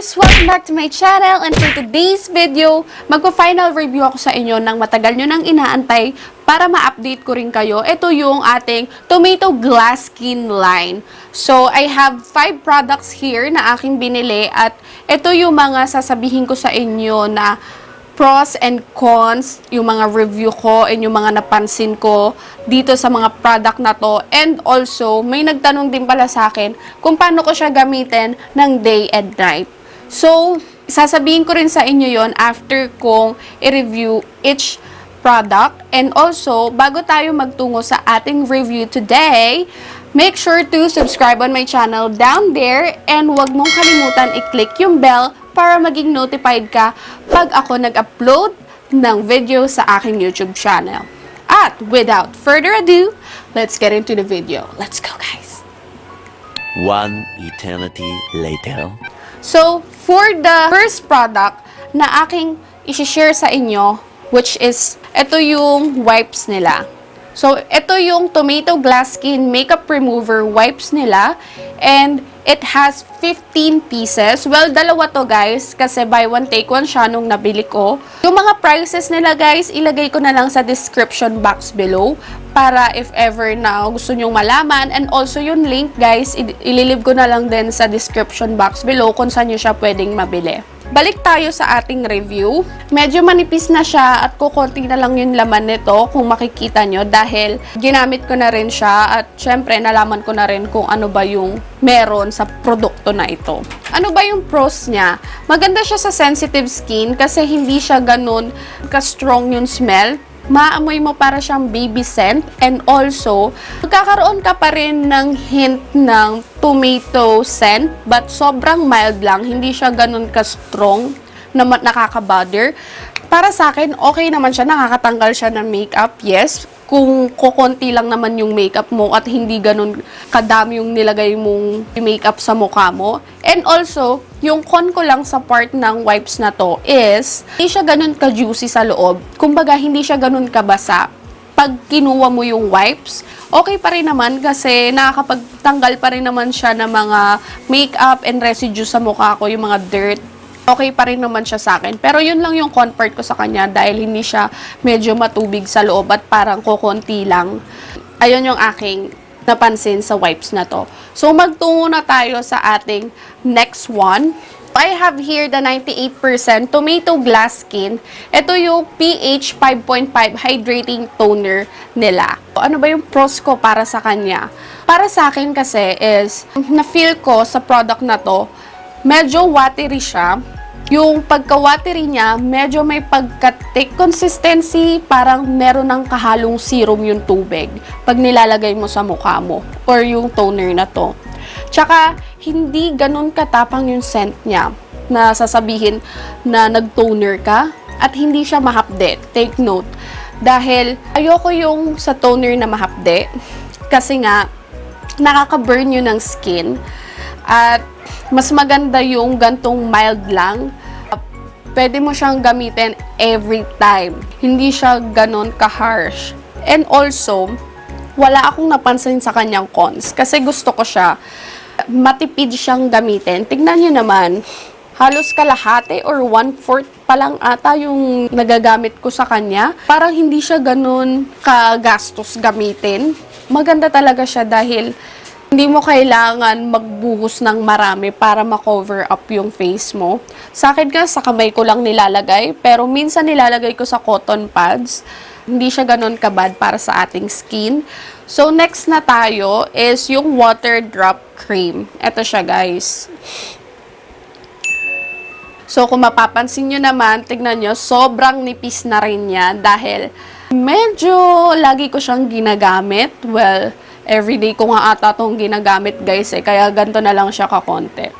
guys! Welcome back to my channel and for today's video, magpo-final review ako sa inyo ng matagal nyo nang inaantay para ma-update ko rin kayo. Ito yung ating Tomato Glass Skin line. So, I have 5 products here na aking binili at ito yung mga sasabihin ko sa inyo na pros and cons, yung mga review ko and yung mga napansin ko dito sa mga product na to. And also, may nagtanong din pala sa akin kung paano ko siya gamitin ng day and night. So, sasabihin ko rin sa inyo yon after kong i-review each product. And also, bago tayo magtungo sa ating review today, make sure to subscribe on my channel down there and huwag mong kalimutan i-click yung bell para maging notified ka pag ako nag-upload ng video sa aking YouTube channel. At without further ado, let's get into the video. Let's go guys! One eternity later. So, for the first product na aking isi-share sa inyo, which is, ito yung wipes nila. So, ito yung Tomato Glass Skin Makeup Remover wipes nila. And, it has 15 pieces. Well, dalawa to guys, kasi buy one take one siya nung nabili ko. Yung mga prices nila guys, ilagay ko na lang sa description box below para if ever na gusto nyong malaman. And also yung link guys, ililib ko na lang din sa description box below kung saan nyo siya pwedeng mabili. Balik tayo sa ating review. Medyo manipis na siya at kukunti na lang yung laman nito kung makikita nyo dahil ginamit ko na rin siya at syempre nalaman ko na rin kung ano ba yung meron sa produkto na ito. Ano ba yung pros niya? Maganda siya sa sensitive skin kasi hindi siya ganun ka-strong yung smell maamoy mo para siyang baby scent and also magkakaroon ka pa rin ng hint ng tomato scent but sobrang mild lang. Hindi siya ganun ka-strong na nakaka-bother para sa akin okay naman siya nakakatanggal siya ng makeup yes kung kukonti lang naman yung makeup mo at hindi ganun kadami yung nilagay mong makeup sa mukha mo. And also, yung con ko lang sa part ng wipes na to is, hindi siya ganun ka-juicy sa loob. Kumbaga, hindi siya ganun kabasa. Pag kinuha mo yung wipes, okay pa rin naman kasi nakakapagtanggal pa rin naman siya ng mga makeup and residue sa mukha ko, yung mga dirt okay pa rin naman siya sa akin. Pero yun lang yung comfort ko sa kanya dahil hindi siya medyo matubig sa loob at parang kukunti lang. Ayun yung aking napansin sa wipes na to. So, magtungo na tayo sa ating next one. I have here the 98% Tomato Glass Skin. Ito yung pH 5.5 Hydrating Toner nila. Ano ba yung pros ko para sa kanya? Para sa akin kasi is, na-feel ko sa product na to, medyo watery siya. Yung pagka-watery niya, medyo may pagka-thick consistency, parang meron ng kahalong serum yung tubig pag nilalagay mo sa mukha mo or yung toner na to. Tsaka, hindi ganun katapang yung scent niya na sasabihin na nag-toner ka at hindi siya mahapde. Take note. Dahil ayoko yung sa toner na mahapde kasi nga nakaka-burn yun ng skin at mas maganda yung gantong mild lang. Pwede mo siyang gamitin every time. Hindi siya ganon ka-harsh. And also, wala akong napansin sa kanyang cons. Kasi gusto ko siya. Matipid siyang gamitin. Tignan niyo naman, halos kalahati or one-fourth pa lang ata yung nagagamit ko sa kanya. Parang hindi siya ganun kagastos gamitin. Maganda talaga siya dahil hindi mo kailangan magbuhos ng marami para ma-cover up yung face mo. Sa akin nga, sa kamay ko lang nilalagay, pero minsan nilalagay ko sa cotton pads. Hindi siya ganun kabad para sa ating skin. So, next na tayo is yung water drop cream. Ito siya, guys. So, kung mapapansin nyo naman, tignan nyo, sobrang nipis na rin niya dahil medyo lagi ko siyang ginagamit. Well, everyday ko nga ata itong ginagamit guys eh, kaya ganito na lang siya kakonte.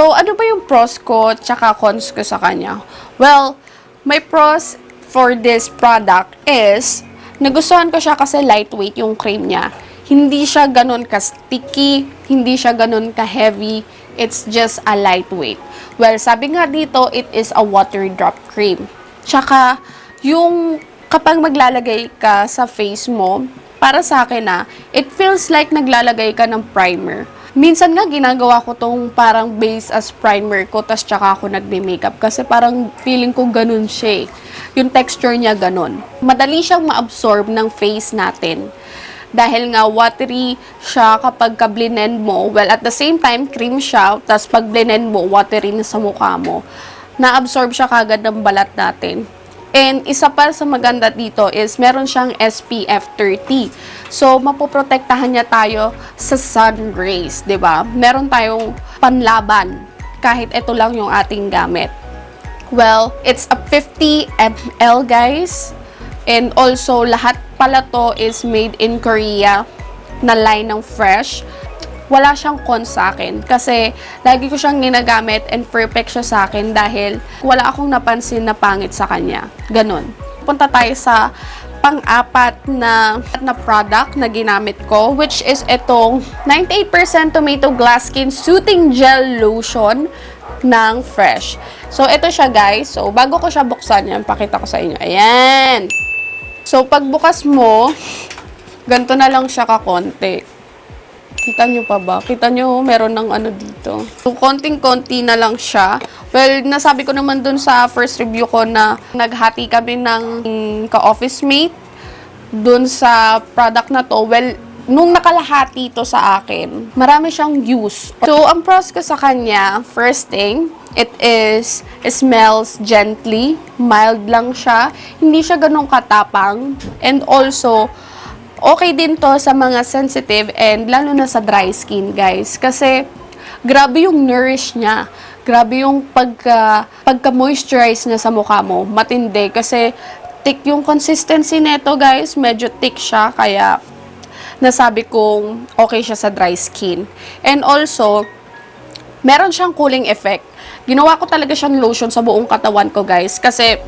So, ano ba yung pros ko tsaka cons ko sa kanya? Well, my pros for this product is, nagustuhan ko siya kasi lightweight yung cream niya. Hindi siya ganun ka-sticky, hindi siya ganun ka-heavy, it's just a lightweight. Well, sabi nga dito, it is a water drop cream. Tsaka, yung kapag maglalagay ka sa face mo, para sa akin na, it feels like naglalagay ka ng primer. Minsan nga ginagawa ko tong parang base as primer ko, tas tsaka ako nagbe-makeup. Kasi parang feeling ko ganun siya eh. Yung texture niya ganun. Madali siyang ma-absorb ng face natin. Dahil nga watery siya kapag ka-blend mo. Well, at the same time, cream siya. tas pag blend mo, watery na sa mukha mo. Na-absorb siya kagad ng balat natin. And isa pa sa maganda dito is meron siyang SPF 30. So, mapoprotektahan niya tayo sa sun rays, ba? Meron tayong panlaban kahit ito lang yung ating gamit. Well, it's a 50 ml, guys. And also, lahat pala to is made in Korea na line ng Fresh. Wala siyang con sa akin kasi lagi ko siyang ginagamit and perfect siya sa akin dahil wala akong napansin na pangit sa kanya. Ganon. Punta tayo sa pang-apat na, na product na ginamit ko which is itong 98% tomato glass skin soothing gel lotion ng Fresh. So, ito siya guys. So, bago ko siya buksan yan, pakita ko sa inyo. Ayan! So, pagbukas mo, ganito na lang siya kakonti. Kita nyo pa ba? Kita nyo, meron ng ano dito. So, konting-konti na lang siya. Well, nasabi ko naman dun sa first review ko na naghati kami ng ka-office mate dun sa product na to. Well, nung nakalahati to sa akin, marami siyang use. So, ang pros ko sa kanya, first thing, it is, it smells gently, mild lang siya, hindi siya ganun katapang, and also, okay din to sa mga sensitive and lalo na sa dry skin, guys. Kasi, grabe yung nourish niya. Grabe yung pagka, pagka-moisturize niya sa mukha mo. Matindi. Kasi, thick yung consistency nito, guys. Medyo thick siya. Kaya, nasabi kong okay siya sa dry skin. And also, meron siyang cooling effect. Ginawa ko talaga siyang lotion sa buong katawan ko, guys. Kasi,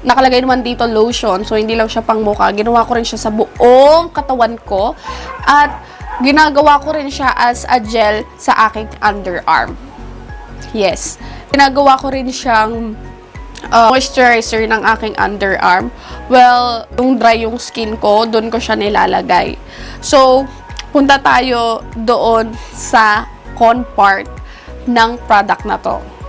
nakalagay naman dito lotion. So, hindi lang siya pang mukha. Ginawa ko rin siya sa buong katawan ko. At, ginagawa ko rin siya as a gel sa aking underarm. Yes. Ginagawa ko rin siyang uh, moisturizer ng aking underarm. Well, yung dry yung skin ko, doon ko siya nilalagay. So, punta tayo doon sa con part ng product na to.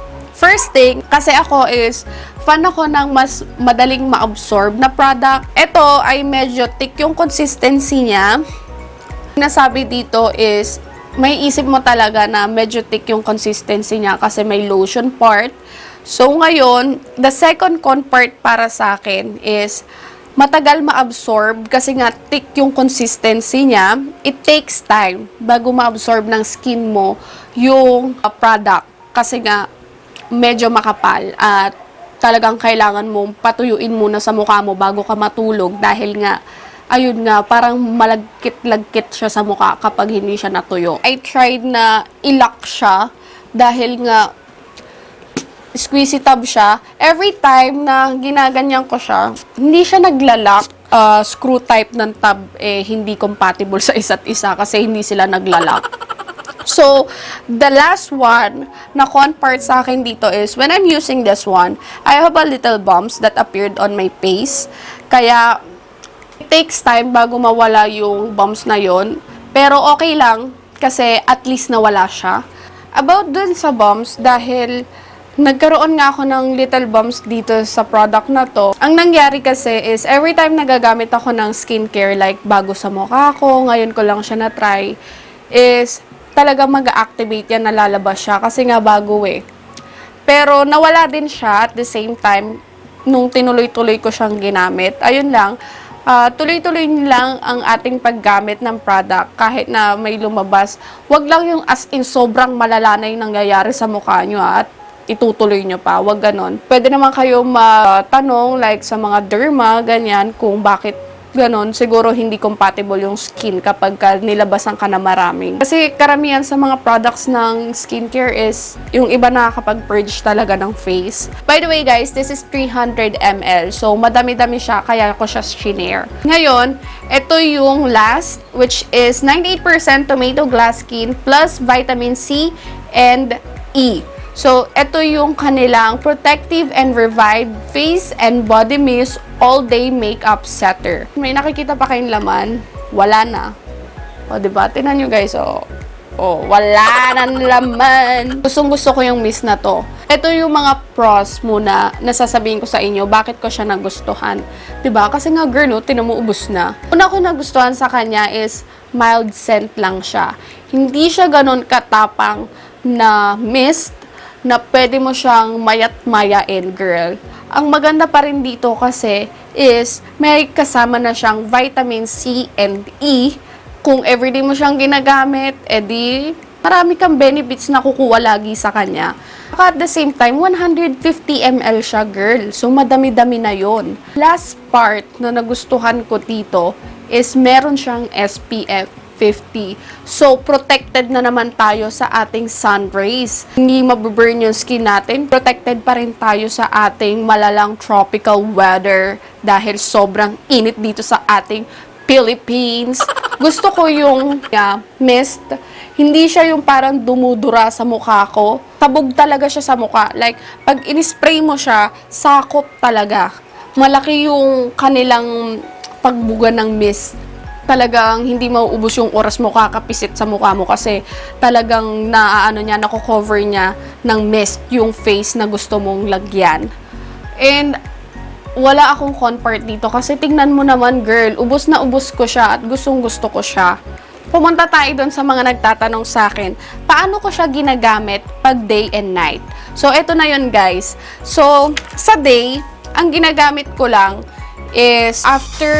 First thing, kasi ako is, fan ako ng mas madaling ma-absorb na product. Ito ay medyo thick yung consistency niya. Nasabi dito is, may isip mo talaga na medyo thick yung consistency niya kasi may lotion part. So, ngayon, the second con part para sa akin is, matagal ma-absorb kasi nga thick yung consistency niya. It takes time bago ma-absorb ng skin mo yung product. Kasi nga, medyo makapal at talagang kailangan mong patuyuin muna sa mukha mo bago ka matulog dahil nga ayun nga, parang malagkit-lagkit siya sa mukha kapag hindi siya natuyo. I tried na ilock siya dahil nga squeezy tab siya. Every time na ginaganyan ko siya, hindi siya naglalak. Uh, screw type ng tab eh hindi compatible sa isa't isa kasi hindi sila naglalak. So, the last one na con part sa akin dito is, when I'm using this one, I have a little bumps that appeared on my face. Kaya, it takes time bago mawala yung bumps na yon Pero okay lang, kasi at least nawala siya. About dun sa bumps, dahil nagkaroon nga ako ng little bumps dito sa product na to. Ang nangyari kasi is, every time nagagamit ako ng skincare, like bago sa mukha ko, ngayon ko lang siya na-try, is talaga mag-activate yan, nalalabas siya kasi nga bago eh. Pero nawala din siya at the same time nung tinuloy-tuloy ko siyang ginamit. Ayun lang, ah, tuloy-tuloy lang ang ating paggamit ng product kahit na may lumabas. Wag lang yung as in sobrang malala na yung nangyayari sa mukha nyo ah, at itutuloy nyo pa. Wag ganon. Pwede naman kayo matanong like sa mga derma, ganyan, kung bakit ganon, siguro hindi compatible yung skin kapag ka nilabasan ka na maraming. Kasi karamihan sa mga products ng skincare is yung iba nakakapag-purge talaga ng face. By the way guys, this is 300 ml. So madami-dami siya, kaya ko siya shinare. Ngayon, ito yung last, which is 98% tomato glass skin plus vitamin C and E. So, ito yung kanilang Protective and Revived Face and Body Mist All Day Makeup Setter. May nakikita pa kayong laman? Wala na. O, diba? Tingnan nyo guys, o. Oh, wala na laman. Gustong gusto ko yung mist na to. Ito yung mga pros muna na sasabihin ko sa inyo bakit ko siya nagustuhan. ba Kasi nga girl, no, tinan mo ubus na. Una ko nagustuhan sa kanya is mild scent lang siya. Hindi siya ganun katapang na mist na pwede mo siyang mayat-mayain, girl. Ang maganda pa rin dito kasi is may kasama na siyang vitamin C and E. Kung everyday mo siyang ginagamit, edi marami kang benefits na kukuha lagi sa kanya. At the same time, 150 ml siya, girl. So, madami-dami na yon. Last part na nagustuhan ko dito is meron siyang SPF 50. So, protected na naman tayo sa ating sun rays. Hindi mababurn yung skin natin. Protected pa rin tayo sa ating malalang tropical weather dahil sobrang init dito sa ating Philippines. Gusto ko yung yeah, mist. Hindi siya yung parang dumudura sa mukha ko. Tabog talaga siya sa mukha. Like, pag in-spray mo siya, sakop talaga. Malaki yung kanilang pagbuga ng mist talagang hindi mauubos yung oras mo kakapisit sa mukha mo kasi talagang naaano niya, nako-cover niya ng mist yung face na gusto mong lagyan. And wala akong con part dito kasi tingnan mo naman girl, ubos na ubos ko siya at gustong gusto ko siya. Pumunta tayo doon sa mga nagtatanong sa akin, paano ko siya ginagamit pag day and night? So, eto na yun guys. So, sa day, ang ginagamit ko lang is after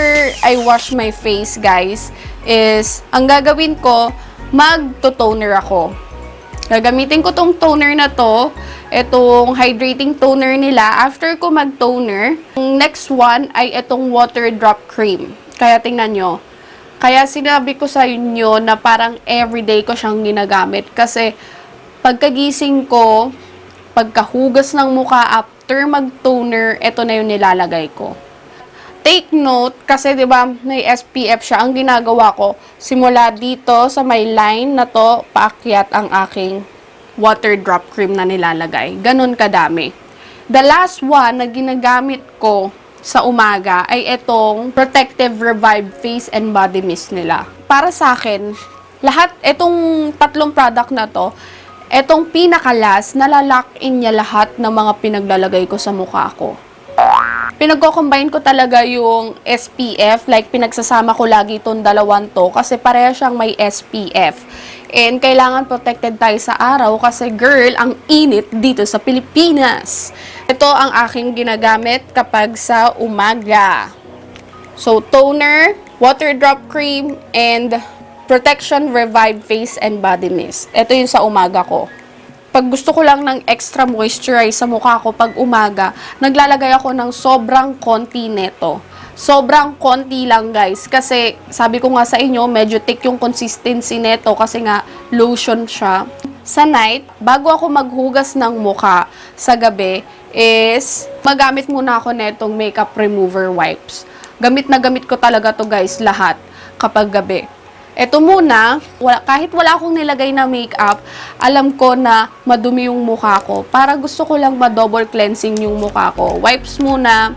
I wash my face, guys, is ang gagawin ko, magto-toner ako. Gagamitin ko tong toner na to, itong hydrating toner nila. After ko mag-toner, next one ay itong water drop cream. Kaya tingnan nyo. Kaya sinabi ko sa inyo na parang everyday ko siyang ginagamit. Kasi pagkagising ko, pagkahugas ng mukha after mag-toner, ito na yung nilalagay ko take note kasi 'di ba may SPF siya. Ang ginagawa ko simula dito sa may line na to paakyat ang aking water drop cream na nilalagay. Ganun kadami. The last one na ginagamit ko sa umaga ay itong protective revive face and body mist nila. Para sa akin lahat itong tatlong product na to etong pinakalas nalalock in niya lahat ng mga pinaglalagay ko sa mukha ko pinagko-combine ko talaga yung SPF, like pinagsasama ko lagi itong dalawang to kasi pareha siyang may SPF. And kailangan protected tayo sa araw kasi girl, ang init dito sa Pilipinas. Ito ang aking ginagamit kapag sa umaga. So, toner, water drop cream, and protection revive face and body mist. Ito yung sa umaga ko pag gusto ko lang ng extra moisturize sa mukha ko pag umaga, naglalagay ako ng sobrang konti neto. Sobrang konti lang guys. Kasi sabi ko nga sa inyo, medyo thick yung consistency neto kasi nga lotion siya. Sa night, bago ako maghugas ng mukha sa gabi, is magamit muna ako netong makeup remover wipes. Gamit na gamit ko talaga to guys, lahat kapag gabi. Ito muna, wala, kahit wala akong nilagay na makeup, alam ko na madumi yung mukha ko. Para gusto ko lang ma-double cleansing yung mukha ko. Wipes muna,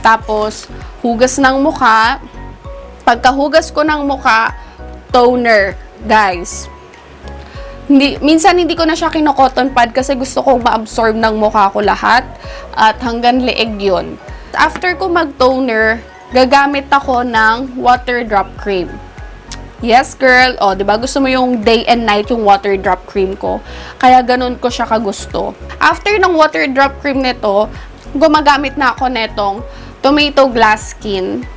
tapos hugas ng mukha. Pagkahugas ko ng mukha, toner, guys. Hindi, minsan hindi ko na siya kino-cotton pad kasi gusto kong ma-absorb ng mukha ko lahat at hanggang leeg yun. After ko mag-toner, gagamit ako ng water drop cream. Yes, girl. O, di ba Gusto mo yung day and night yung water drop cream ko. Kaya ganun ko siya kagusto. After ng water drop cream nito, gumagamit na ako netong tomato glass skin.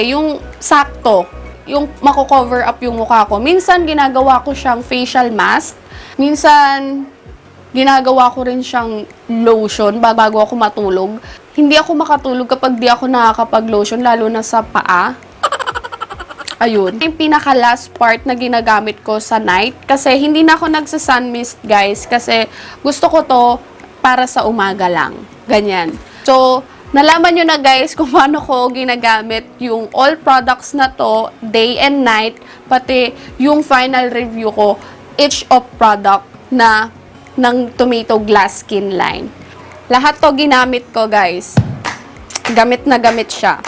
Eh, Yung sakto, yung mako-cover up yung mukha ko. Minsan, ginagawa ko siyang facial mask. Minsan, ginagawa ko rin siyang lotion bago ako matulog. Hindi ako makatulog kapag di ako nakakapag-lotion, lalo na sa paa. Ayun. Yung pinaka last part na ginagamit ko sa night. Kasi hindi na ako nagsa-sun mist, guys. Kasi gusto ko to para sa umaga lang. Ganyan. So, nalaman nyo na guys kung paano ko ginagamit yung all products na to, day and night, pati yung final review ko, each of product na ng tomato glass skin line. Lahat to ginamit ko guys. Gamit na gamit siya.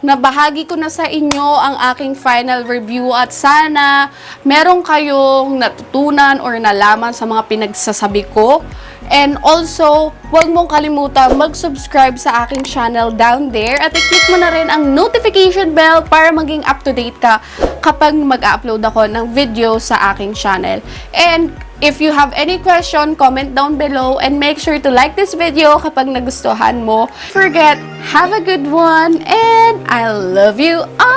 Nabahagi ko na sa inyo ang aking final review at sana meron kayong natutunan or nalaman sa mga pinagsasabi ko. And also, huwag mong kalimutan mag-subscribe sa aking channel down there at i-click mo na rin ang notification bell para maging up-to-date ka kapag mag-upload ako ng video sa aking channel. And if you have any question, comment down below and make sure to like this video kapag nagustuhan mo. Forget, have a good one and I love you all!